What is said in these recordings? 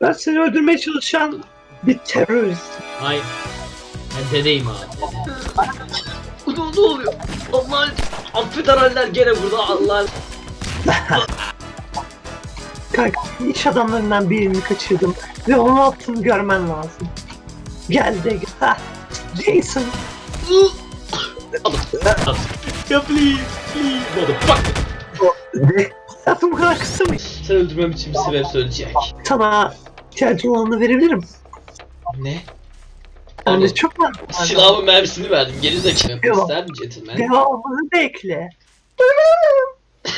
Ben seni öldürmeye çalışan bir teröristim. Hayır. Ben dedeyim abi. Dede. ne, ne oluyor? Allah affederler gene burada Allah. Kanka iş adamlarından birini kaçırdım ve onu attığını görmen lazım. Gel de gel. Jason. ya please, please. Motherfucker. Hayatım bu kadar kısa mı? Sen öldürmem için bir sebep söyleyecek. Sana ihtiyacın olanı verebilirim. Ne? Yani Oğlum, çok var. Silahımın mermisini verdim. Geri zekalı. Mi gentleman? Devamını bekle.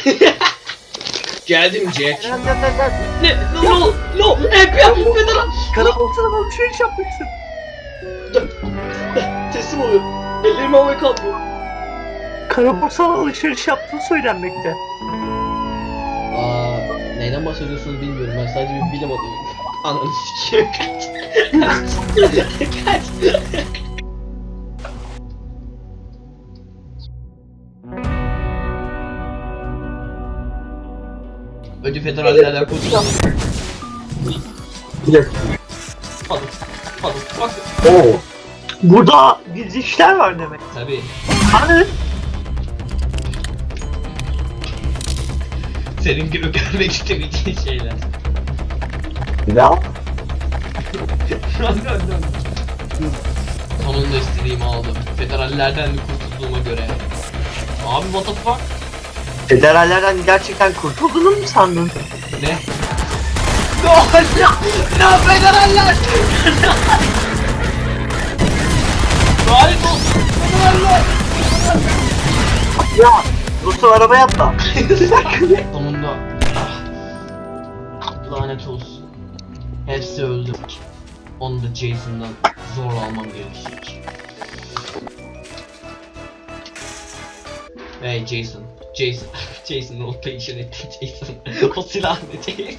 Geldim Jack. Ne? No, no, no. FBI, federal. Karabolsana alışveriş yapmışsın. Teslim oluyor. Ellerimi havaya kaldırıyor. Karabolsana alışveriş yaptığı söylenmekte. Aa, neyden bahsediyorsunuz bilmiyorum. Ben sadece bir bilim adamıyım. Ananı sikeyim. Kaç. Kaç. Önce federallerden kurtulalım. Hadi. Hadi. Bak. Burada gizli işler var demek. Tabii. Hani? Senin gibi görmek istemeyeceğin şeyler. Dön dön. Sonunda istediğimi aldım. Federallerden kurtulduğuma göre. Abi what the fuck? Federallerden gerçekten kurtulduğunu mu sandın? Ne? No, no, no federaller! Lanet olsun federaller! Ya. Rus'un arabaya atla. Sonunda. ah, Lanet olsun. Hepsi öldü. Onu da Jason'dan zorla almam gerekecek. Hey Jason. Jason. Jason peşin etti Jason. o silah ne Jason?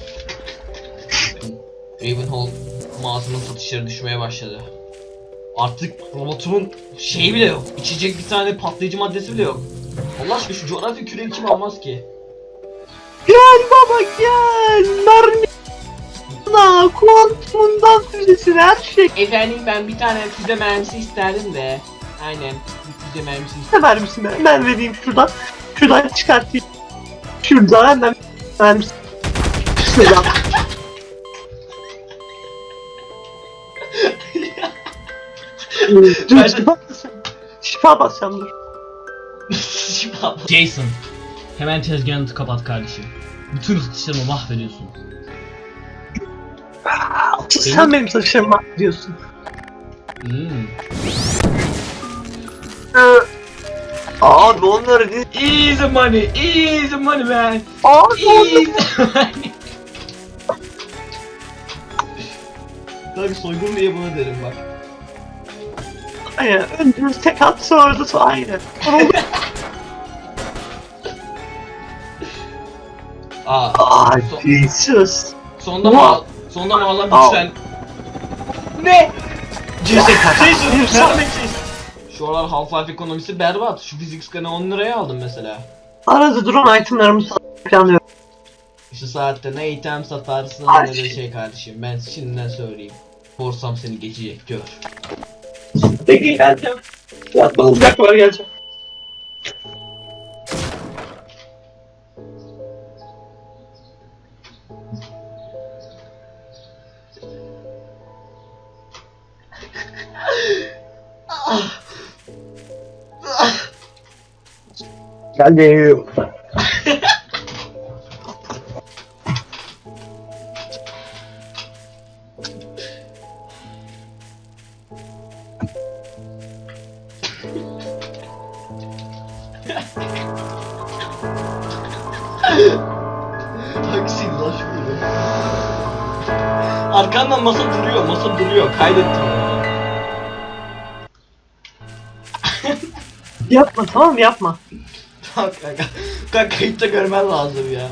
Ravenhall mağazanın satışları düşmeye başladı. Artık robotumun şeyi bile yok. İçecek bir tane patlayıcı maddesi bile yok. Allah aşkına şu coğrafi küreyi kim almaz ki? Gel baba gel. Mermi. Na kuantumundan füzesine her şey. Efendim ben bir tane füze mermisi isterdim de. Aynen. Bir füze mermisi isterdim. Ne mermisi ben? Ben vereyim şuradan. Şuradan çıkartayım. Şuradan hemen mermisi. Şuradan. Dur, şifa basacağım. Şifa basacağım dur. Jason. Hemen tezgahını kapat kardeşim. Bütün satışlarımı mahvediyorsun. Sen benim saçlarıma diyorsun. Hmm. Abi onları değil. Easy money, easy money man. Abi onları. Easy money. Tabii soygun diye buna derim bak. Aynen. Önce tek at sonra da aynen. Aa, Ay So- Jesus. sonunda Wow. Sonunda Wow. güçlen... Ne? Jason. Şu aralar Half-Life ekonomisi berbat. Şu fizik skanı 10 liraya aldım mesela. Arada duran itemlarımı satmayı planlıyorum. Şu saatte ne item satarsın ne de şey kardeşim. Ben şimdiden söyleyeyim. Korsam seni geçecek gör. Peki geleceğim. Yatma olacak var geleceğim. Geldim. Hangisiydi lan şu video? Arkandan masa duruyor, masa duruyor. Kaydettim Yapma tamam mı? yapma. Tamam kanka. Kanka kayıtta görmen lazım ya.